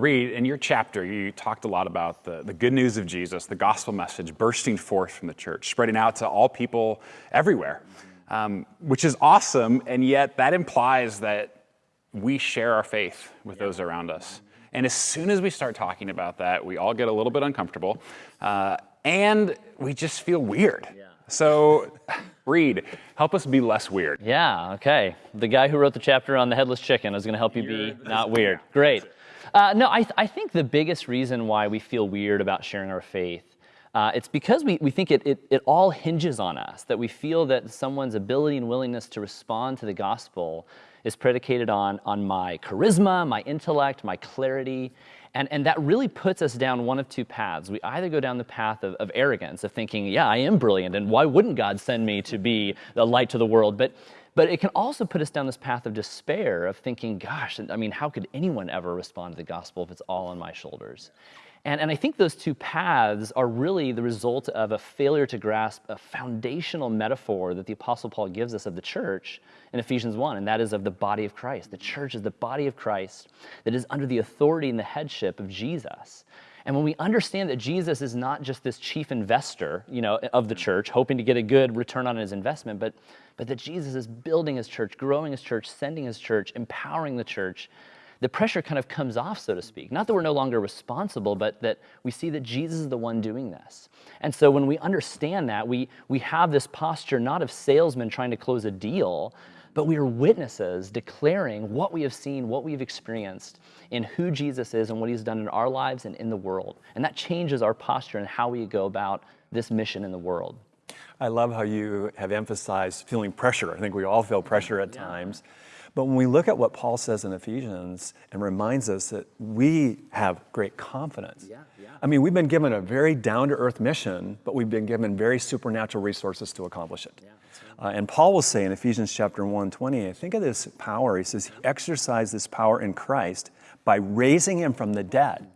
Now, Reed, in your chapter, you talked a lot about the, the good news of Jesus, the gospel message bursting forth from the church, spreading out to all people everywhere, um, which is awesome. And yet, that implies that we share our faith with yeah. those around us. And as soon as we start talking about that, we all get a little bit uncomfortable uh, and we just feel weird. Yeah. So, Reed, help us be less weird. Yeah, okay. The guy who wrote the chapter on the headless chicken is going to help you be not weird. Great. Uh, no, I, th I think the biggest reason why we feel weird about sharing our faith uh, it's because we, we think it, it, it all hinges on us, that we feel that someone's ability and willingness to respond to the gospel is predicated on, on my charisma, my intellect, my clarity. And, and that really puts us down one of two paths. We either go down the path of, of arrogance, of thinking, yeah, I am brilliant, and why wouldn't God send me to be the light to the world? But but it can also put us down this path of despair, of thinking, gosh, I mean, how could anyone ever respond to the gospel if it's all on my shoulders? And, and I think those two paths are really the result of a failure to grasp a foundational metaphor that the Apostle Paul gives us of the church in Ephesians 1, and that is of the body of Christ. The church is the body of Christ that is under the authority and the headship of Jesus. And when we understand that Jesus is not just this chief investor, you know, of the church, hoping to get a good return on his investment, but, but that Jesus is building his church, growing his church, sending his church, empowering the church, the pressure kind of comes off, so to speak. Not that we're no longer responsible, but that we see that Jesus is the one doing this. And so when we understand that, we, we have this posture not of salesmen trying to close a deal, but we are witnesses declaring what we have seen, what we've experienced in who Jesus is and what he's done in our lives and in the world. And that changes our posture and how we go about this mission in the world. I love how you have emphasized feeling pressure. I think we all feel pressure at yeah. times. But when we look at what Paul says in Ephesians and reminds us that we have great confidence. Yeah, yeah. I mean, we've been given a very down-to-earth mission, but we've been given very supernatural resources to accomplish it. Yeah, uh, and Paul will say in Ephesians chapter 1, 20, think of this power. He says, he exercised this power in Christ by raising him from the dead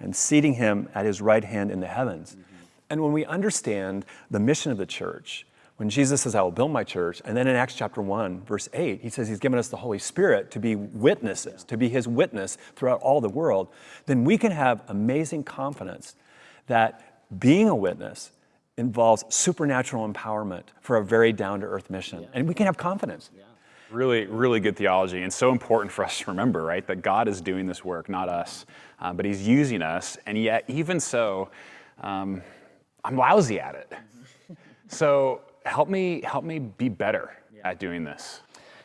and seating him at his right hand in the heavens. Mm-hmm. And when we understand the mission of the church, when Jesus says, I will build my church, and then in Acts chapter 1, verse 8, he says he's given us the Holy Spirit to be witnesses, to be his witness throughout all the world, then we can have amazing confidence that being a witness involves supernatural empowerment for a very down to earth mission. Yeah. And we can have confidence. Yeah. Really, really good theology, and so important for us to remember, right? That God is doing this work, not us, uh, but He's using us, and yet, even so, um, I'm lousy at it. so, help me, help me be better yeah. at doing this.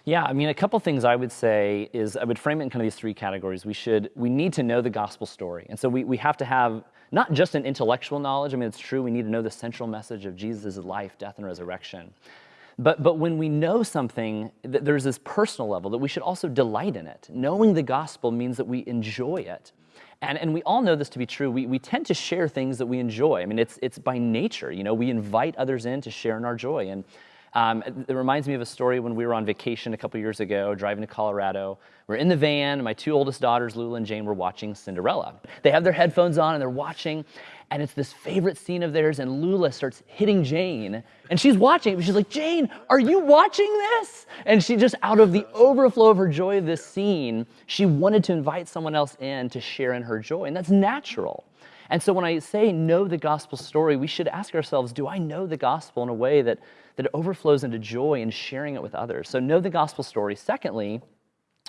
Yeah, I mean, a couple things I would say is I would frame it in kind of these three categories. We should, we need to know the gospel story. And so we, we have to have not just an intellectual knowledge. I mean, it's true, we need to know the central message of Jesus' life, death, and resurrection. But, but when we know something, there's this personal level that we should also delight in it. Knowing the gospel means that we enjoy it. And, and we all know this to be true. We, we tend to share things that we enjoy. I mean, it's, it's by nature. You know, we invite others in to share in our joy. And um, it reminds me of a story when we were on vacation a couple years ago, driving to Colorado. We're in the van. My two oldest daughters, Lula and Jane, were watching Cinderella. They have their headphones on and they're watching, and it's this favorite scene of theirs. And Lula starts hitting Jane, and she's watching. She's like, "Jane, are you watching this?" And she just, out of the overflow of her joy of this scene, she wanted to invite someone else in to share in her joy, and that's natural. And so when I say know the gospel story, we should ask ourselves, do I know the gospel in a way that that overflows into joy and sharing it with others. So know the gospel story. Secondly,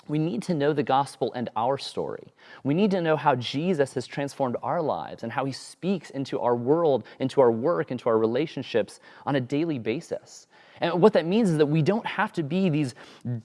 we need to know the gospel and our story. We need to know how Jesus has transformed our lives and how he speaks into our world, into our work, into our relationships on a daily basis. And what that means is that we don't have to be these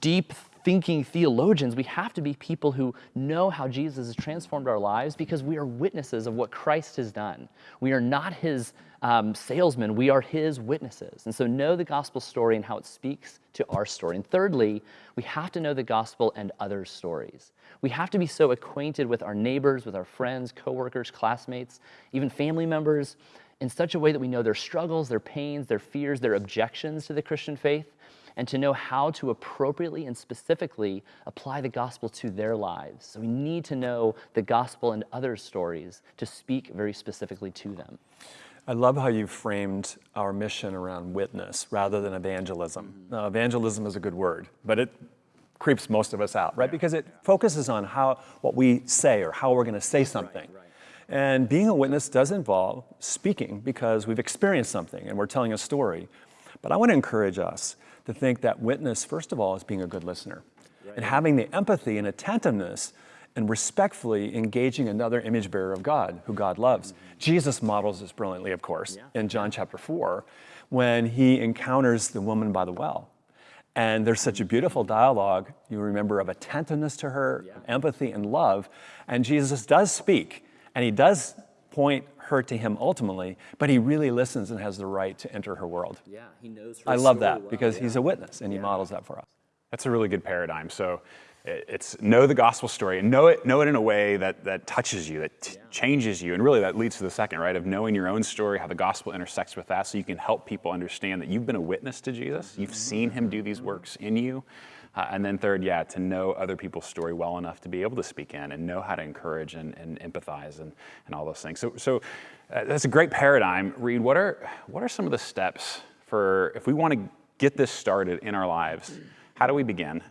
deep thinking theologians. We have to be people who know how Jesus has transformed our lives because we are witnesses of what Christ has done. We are not his um, salesmen, we are his witnesses. And so know the gospel story and how it speaks to our story. And thirdly, we have to know the gospel and other stories. We have to be so acquainted with our neighbors, with our friends, coworkers, classmates, even family members, in such a way that we know their struggles, their pains, their fears, their objections to the Christian faith, and to know how to appropriately and specifically apply the gospel to their lives. So we need to know the gospel and other stories to speak very specifically to them. I love how you framed our mission around witness rather than evangelism. Mm -hmm. Now, evangelism is a good word, but it creeps most of us out, right? Because it focuses on how what we say or how we're going to say something. And being a witness does involve speaking because we've experienced something and we're telling a story. But I want to encourage us to think that witness, first of all, is being a good listener and having the empathy and attentiveness and respectfully engaging another image bearer of God, who God loves. Mm-hmm. Jesus models this brilliantly, of course, in John chapter 4, when he encounters the woman by the well. And there's such a beautiful dialogue, you remember, of attentiveness to her, empathy and love. And Jesus does speak, and he does point her to him ultimately, but he really listens and has the right to enter her world. Yeah, he knows. I love that because he's a witness and he models that for us. That's a really good paradigm. So it's know the gospel story and know it, know it in a way that, that touches you, that t- changes you. And really that leads to the second, right? Of knowing your own story, how the gospel intersects with that so you can help people understand that you've been a witness to Jesus. You've mm-hmm. seen him do these works in you. Uh, and then third, yeah, to know other people's story well enough to be able to speak in and know how to encourage and, and empathize and, and all those things. So, so uh, that's a great paradigm. Reed, what are, what are some of the steps for if we want to get this started in our lives? How do we begin?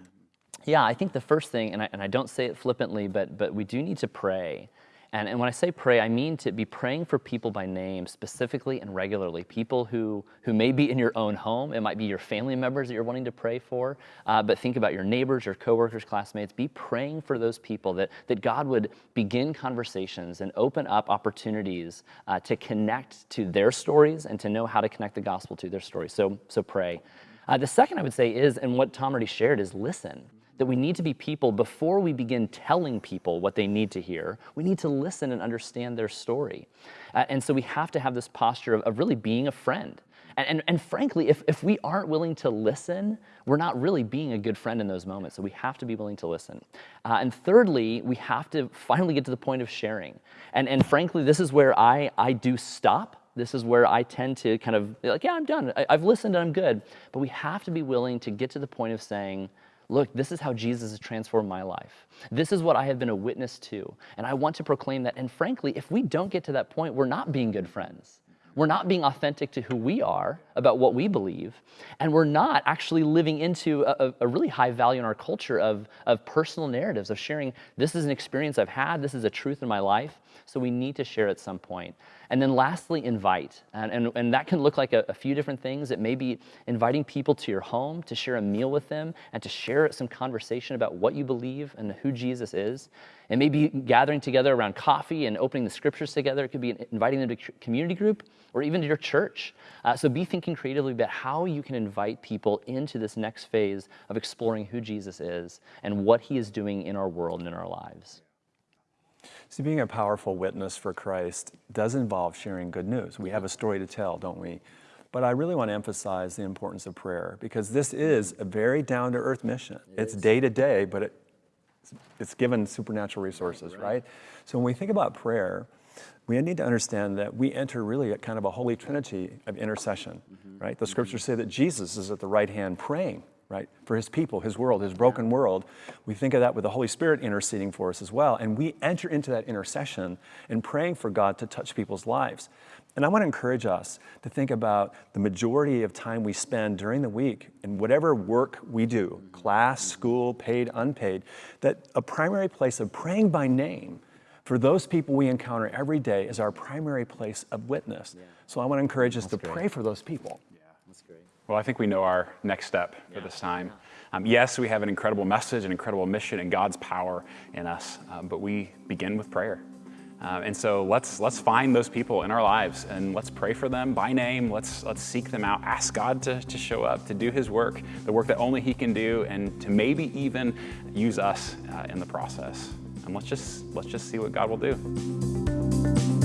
Yeah, I think the first thing, and I, and I don't say it flippantly, but, but we do need to pray. And, and when I say pray, I mean to be praying for people by name specifically and regularly. People who, who may be in your own home. It might be your family members that you're wanting to pray for. Uh, but think about your neighbors, your coworkers, classmates. Be praying for those people that, that God would begin conversations and open up opportunities uh, to connect to their stories and to know how to connect the gospel to their stories. So, so pray. Uh, the second I would say is, and what Tom already shared, is listen that we need to be people before we begin telling people what they need to hear. We need to listen and understand their story. Uh, and so we have to have this posture of, of really being a friend. And, and, and frankly, if, if we aren't willing to listen, we're not really being a good friend in those moments. So we have to be willing to listen. Uh, and thirdly, we have to finally get to the point of sharing. And, and frankly, this is where I, I do stop this is where I tend to kind of like, yeah, I'm done. I, have listened and I'm good. But we have to be willing to get to the point of saying, look, this is how Jesus has transformed my life. This is what I have been a witness to. And I want to proclaim that. And frankly, if we don't get to that point, we're not being good friends. We're not being authentic to who we are about what we believe. And we're not actually living into a, a, really high value in our culture of, of personal narratives, of sharing this is an experience I've had, this is a truth in my life. So we need to share at some point. And then lastly, invite. And, and, and that can look like a, a, few different things. It may be inviting people to your home to share a meal with them and to share some conversation about what you believe and who Jesus is. It may be gathering together around coffee and opening the scriptures together. It could be inviting them to community group or even to your church. Uh, so be thinking creatively about how you can invite people into this next phase of exploring who Jesus is and what he is doing in our world and in our lives. See, being a powerful witness for Christ does involve sharing good news. We have a story to tell, don't we? But I really want to emphasize the importance of prayer because this is a very down to earth mission. It it's day to day, but it, it's given supernatural resources, right, right? So when we think about prayer, we need to understand that we enter really at kind of a holy trinity of intercession, mm-hmm. right? The scriptures say that Jesus is at the right hand praying right? For his people, his world, his broken world. We think of that with the Holy Spirit interceding for us as well. And we enter into that intercession and praying for God to touch people's lives. And I want to encourage us to think about the majority of time we spend during the week in whatever work we do, mm-hmm. class, school, paid, unpaid, that a primary place of praying by name for those people we encounter every day is our primary place of witness. Yeah. So I want to encourage us That's to great. pray for those people. Yeah, that's great. Well, I think we know our next step for yeah. this time. Um, yes, we have an incredible message, an incredible mission, and God's power in us, um, but we begin with prayer. Uh, and so let's let's find those people in our lives and let's pray for them by name. Let's let's seek them out. Ask God to, to show up, to do His work, the work that only He can do, and to maybe even use us uh, in the process. And let's just let's just see what God will do.